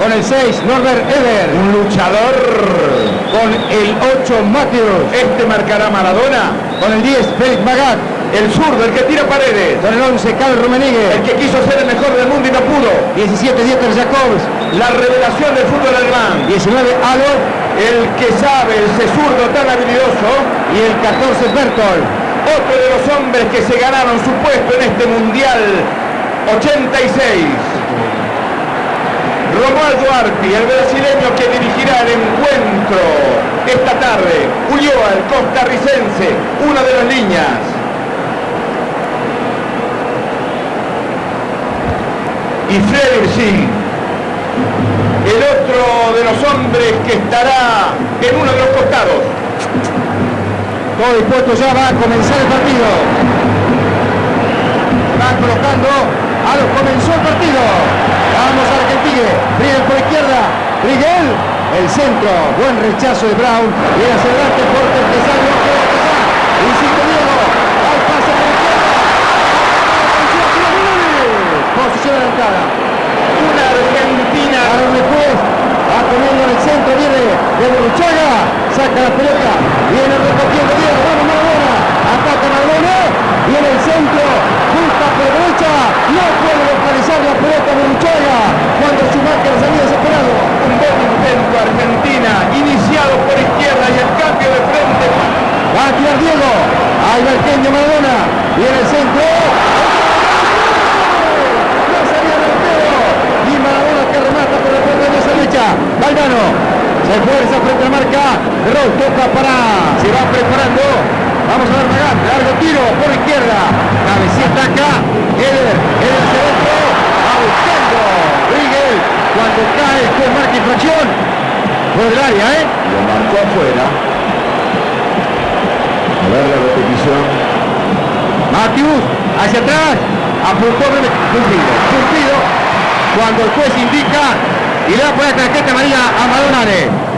Con el 6, Norbert Eber. Un luchador. Con el 8, Matthews. Este marcará Maradona. Con el 10, Félix Magat. El zurdo, el que tira paredes. Con el 11, Carl Rummenigge. El que quiso ser el mejor del mundo y no pudo. 17, Dieter Jacobs. La revelación del fútbol alemán. 19, Alo. El que sabe, ese zurdo tan habilidoso. Y el 14, Bertol. Otro de los hombres que se ganaron su puesto en este Mundial 86. Romualdo Arpi, el brasileño que dirigirá el encuentro esta tarde. Ulloa, el costarricense, una de las líneas. Y Frederik el otro de los hombres que estará en uno de los costados. Todo dispuesto ya va a comenzar el partido. Va colocando a los comenzó el partido. Vamos a Argentina. Brigel por izquierda. Brigel. El centro. Buen rechazo de Brown. Y hacia adelante Porter que sale. No puede pasar. Insiste Diego. Al pase por izquierda. Posición adelantada. Una Argentina. Aaron después. Va poniendo en el centro. Viene de Burruchaga. Saca la pelota. Viene recogiendo Diego. Vamos Maradona. Ataca Maradona. Viene el centro. Busca por derecha. No puede localizar la pelota de Burruchaga. Cuando Schumacher salía desesperado. Un buen intento Argentina. Iniciado por izquierda y el cambio de frente. Va a tirar Diego. Ahí va el genio Maradona. Viene el centro. La salida del pelo. Y Maradona que remata por el puerto de esa derecha. Valdano. Se fuerza frente a la marca. Roll toca para. Se va preparando. Vamos a ver Magán. Largo tiro por izquierda. Cabecita acá. Eder. Eder hacia adentro. Va buscando. Rigel. Cuando cae con marca infracción. Por el área, ¿eh? Lo marcó afuera. A ver la repetición. Matius, hacia atrás, apuntó cumplido, cumplido, cuando el juez indica y le da por la tarjeta amarilla a Madonare.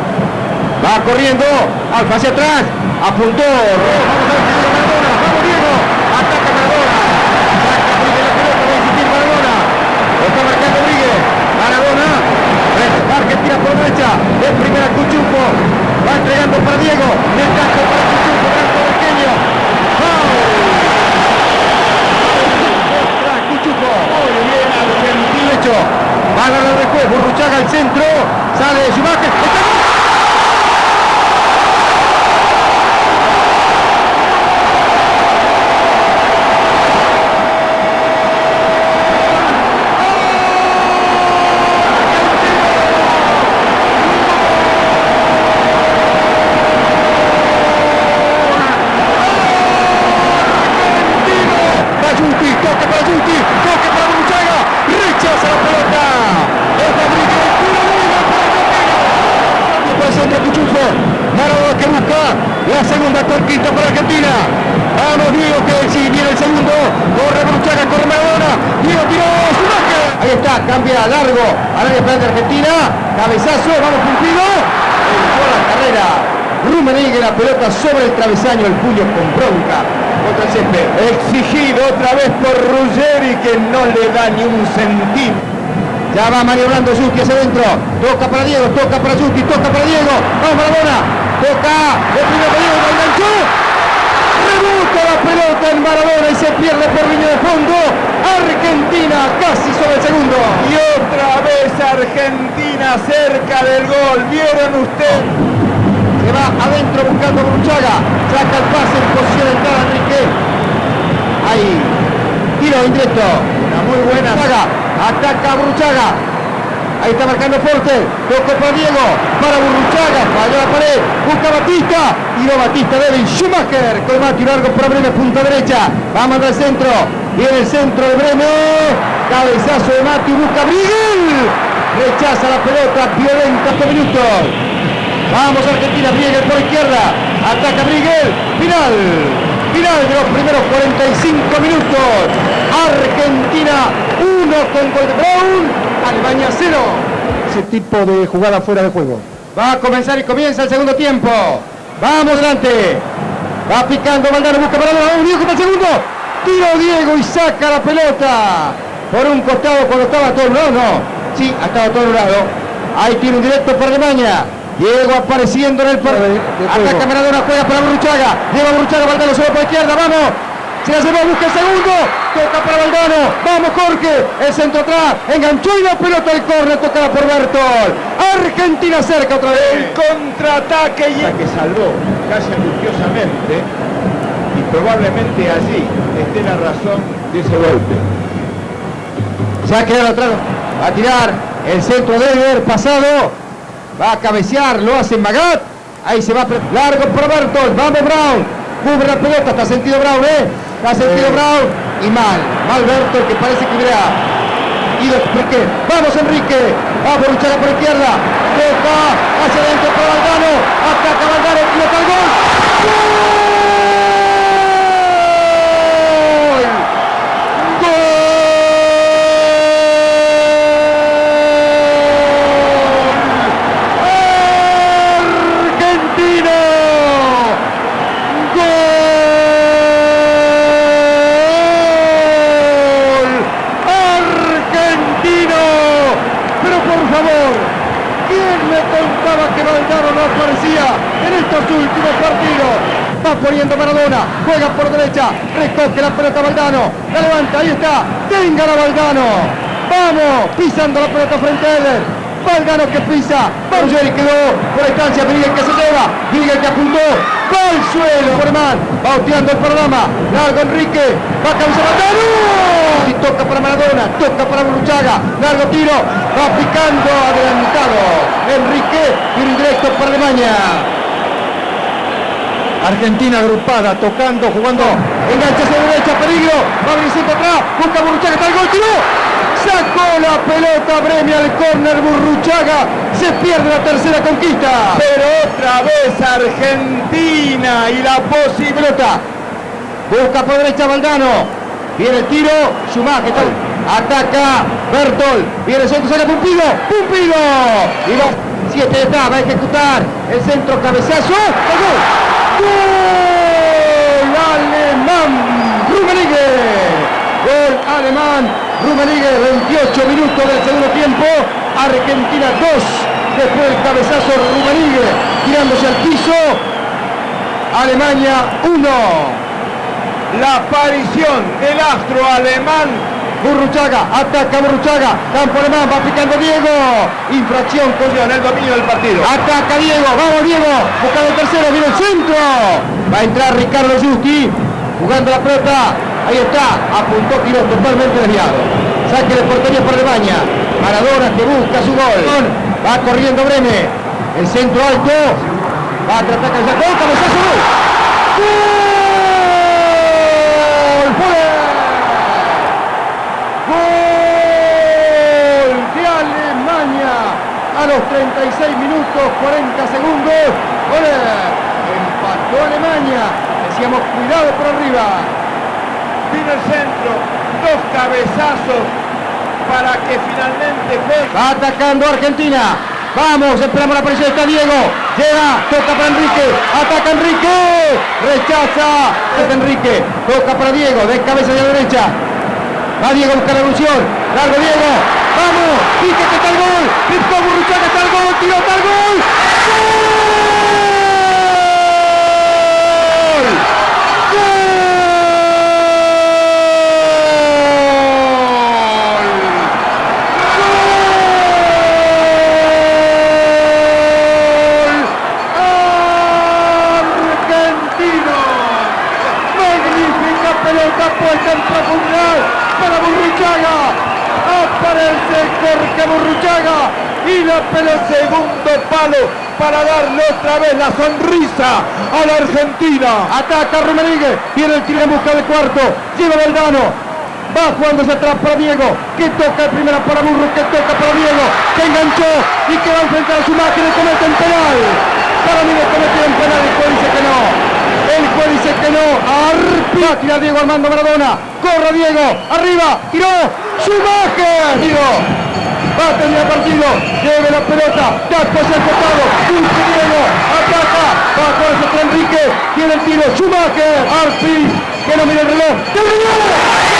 Va corriendo, Alfa hacia atrás, apuntó, vamos a ver si Maradona, vamos Diego, ataca Maradona, saca Brigues la pelota, va a insistir Maradona, lo está marcando Brigues, Maradona, Argentina por derecha, de primera Cuchumpo, va entregando para Diego, le cajo para Cuchumpo, brazo pequeño, ¡Foul! Cuchuco. Muy bien, Argentina. Hecho. Va a ganar el juez. Burruchaga al centro. Sale de Schumacher. ¡Está! Bayuti, toca para Yuti, toca para Burruchaga, rechaza la pelota. Esta Brigel, tiro libre para Argentina. Por el centro Cuchufo, La segunda conquista para Argentina. Vamos Diego que si viene el segundo, corre Burruchaga, corre Maradona, Diego tiró. Ahí está, cambia largo área penal de Argentina, cabezazo, vamos cumplido. Entró la carrera. Rummenigge la pelota sobre el travesaño, el puño con bronca contra el césped. Exigido otra vez por Ruggeri que no le da ni un centímetro. Ya va maniobrando Yuki hacia adentro. Toca para Diego, toca para Yuki, toca para Diego. Vamos Maradona. Toca. El primer lo enganchó. Rebota la pelota en Maradona y se pierde por línea de fondo. Argentina casi sobre el segundo. Y otra vez Argentina cerca del gol. ¿Vieron ustedes? Se va adentro buscando a Burruchaga. Saca el pase en posición de entrada Enrique. Ahí. Tiro indirecto. Una muy buena. Burruchaga. Ataca a Burruchaga. Ahí está marcando Porter. Toco para Diego. Para Burruchaga. Falló la pared. Busca Batista. Tiro Batista débil. Schumacher. Con Mati largo para Bremen. Punta derecha. Va a mandar el centro. Viene el centro de Bremen. Cabezazo de Mati. Busca Brigel. Rechaza la pelota. Violenta este minutos. Vamos Argentina, Brigel por izquierda. Ataca Brigel. Final. Final de los primeros 45 minutos. Argentina 1 con gol de Brown. Alemania 0. Ese tipo de jugada fuera de juego. Va a comenzar y comienza el segundo tiempo. Vamos adelante. Va picando Valdano, busca para Vamos Diego para el segundo. Tiro Diego y saca la pelota. Por un costado cuando estaba todo lado, no. Sí, ha estado todo lado. Ahí tiene un directo para Alemania. Diego apareciendo en el partido. Ataca Maradona, juega para Burruchaga. Lleva Burruchaga, Valdano solo por la izquierda. Vamos. Se la llevó, busca el segundo. Toca para Valdano. Vamos, Jorge. El centro atrás. Enganchó y la pelota del córner. Tocada por Bertol. Argentina cerca otra vez. El contraataque y que salvó casi angustiosamente y probablemente allí esté la razón de ese golpe. Se va a quedar atrás. Va a tirar el centro de haber pasado. Va a cabecear, lo hace Magat. Ahí se va largo para Bertol. Vamos Brown. Cubre la pelota. Está sentido Brown, ¿eh? Está sentido Brown. Y mal. Mal Bertol que parece que hubiera ido Enrique. Vamos Enrique. Va por luchar por izquierda. Toca hacia adentro para Valdano. Ataca Valdano. Pilota el gol. ¡Gol! Argentina. Gol. Argentino. Pero por favor, ¿quién me contaba en estos últimos? Va poniendo Maradona, juega por derecha, recoge la pelota Valdano, la levanta, ahí está, tenga la Valdano. Vamos, pisando la pelota frente a él. Valdano que pisa, Bargeri quedó por la distancia, Miguel que se lleva, Miguel que apuntó, al suelo, Forman, va hosteando el programa, largo Enrique, va a Valdano, y toca para Maradona, toca para Burruchaga, largo tiro, va picando, adelantado, Enrique, tiro indirecto para Alemania. Argentina agrupada, tocando, jugando, engancha hacia derecha, peligro, va centro atrás, busca Burruchaga, está el gol, tiró, sacó la pelota, Bremia al córner, Burruchaga, se pierde la tercera conquista. Pero otra vez Argentina y la posibilidad. Busca por derecha Valdano. Viene el tiro. Schumacher. Ataca Bertol. Viene el centro. Saca Pumpido. Pumpido. Y los siete está. Va a ejecutar el centro cabezazo. ¡El gol! ¡Gol alemán! Rummenigge. Gol alemán. Rummenigge. 28 minutos del segundo tiempo. Argentina 2. Después del cabezazo Rummenigge. Tirándose al piso. Alemania 1. La aparición del astro alemán Burruchaga, ataca Burruchaga, campo alemán, va picando Diego, infracción con en el dominio del partido. Ataca Diego, vamos Diego, buscando el tercero, viene el centro. Va a entrar Ricardo Justi, jugando la pelota, ahí está, apuntó, tiro totalmente desviado. Saque de portería para Alemania, Maradona que busca su gol, va corriendo Breme, el centro alto, va a tratar cabezazo, gol. ¡Gol! ¡Fuera! Gol de Alemania a los 36 minutos 40 segundos. Gol. Empató Alemania. Decíamos cuidado por arriba. Vino el centro, dos cabezazos para que finalmente. Va atacando Argentina. Vamos, esperamos la presión. Está Diego. Llega, toca para Enrique. Ataca Enrique. Rechaza. Enrique. Toca para Diego. De cabeza de la derecha. Va Diego a buscar la. Largo Diego. Vamos. Pique que está el gol. Picó Burruchaga está el gol. Tiró está el. ¡Gol! Argentino. Magnífica pelota puesta en profundidad para Burruchaga. Aparece Jorge Burruchaga pelota Segundo palo para darle otra vez la sonrisa a la Argentina. Ataca Rummenigge, viene el tiro en busca del cuarto, lleva Valdano, va jugándose atrás para Diego, que toca el primera para Burro, que toca para Diego, que enganchó y que va a enfrentar a su máquina y comete un penal. Para mí le cometieron penal, el juez dice que no. El juez dice que no. Arpi. Va a tirar Diego Armando Maradona. Corre Diego. Arriba. Tiró. Schumacher. Diego. Va a terminar partido. Lleve la pelota. Taco hacia el costado. Busca Diego. Ataca. Va a contra Enrique. Tiene el tiro. Schumacher. Arpi. Que no mira el reloj. ¡Terminó!